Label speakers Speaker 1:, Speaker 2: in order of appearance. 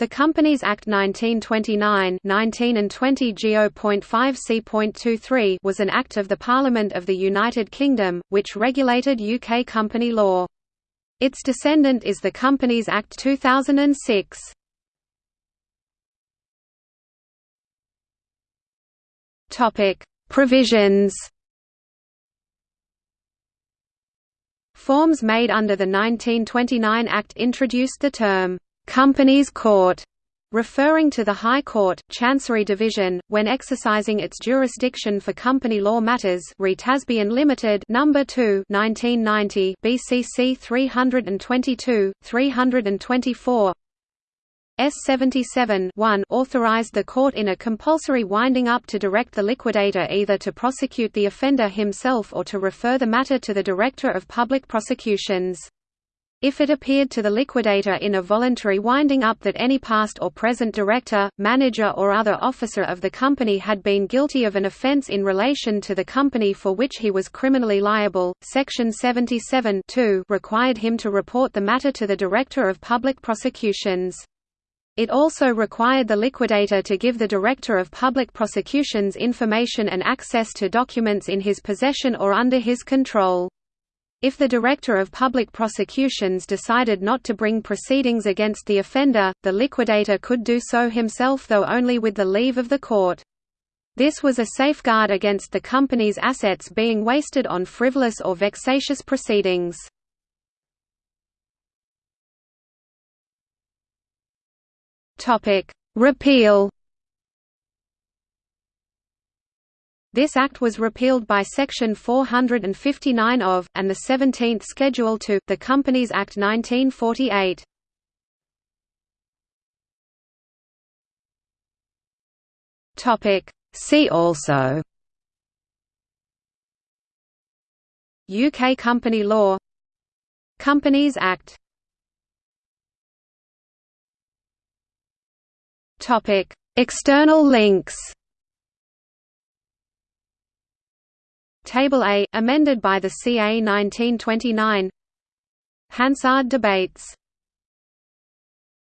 Speaker 1: The Companies Act 1929 19 and 20 Go.5 c.23 was an act of the Parliament of the United Kingdom, which regulated UK company law. Its descendant is the Companies Act 2006. Provisions Forms made under the 1929 Act introduced the term Companies Court, referring to the High Court, Chancery Division, when exercising its jurisdiction for company law matters re Tasbian Limited Number 2 1990 BCC 322 324 S77 1 authorized the court in a compulsory winding up to direct the liquidator either to prosecute the offender himself or to refer the matter to the Director of Public Prosecutions. If it appeared to the liquidator in a voluntary winding up that any past or present director, manager or other officer of the company had been guilty of an offence in relation to the company for which he was criminally liable, Section 77 required him to report the matter to the Director of Public Prosecutions. It also required the liquidator to give the Director of Public Prosecutions information and access to documents in his possession or under his control. If the Director of Public Prosecutions decided not to bring proceedings against the offender, the liquidator could do so himself though only with the leave of the court. This was a safeguard against the company's assets being wasted on frivolous or vexatious proceedings. Repeal This act was repealed by Section 459 of, and the 17th Schedule to, the Companies Act 1948. See also. UK Company Law. Companies Act. External links Table A, amended by the CA 1929 Hansard debates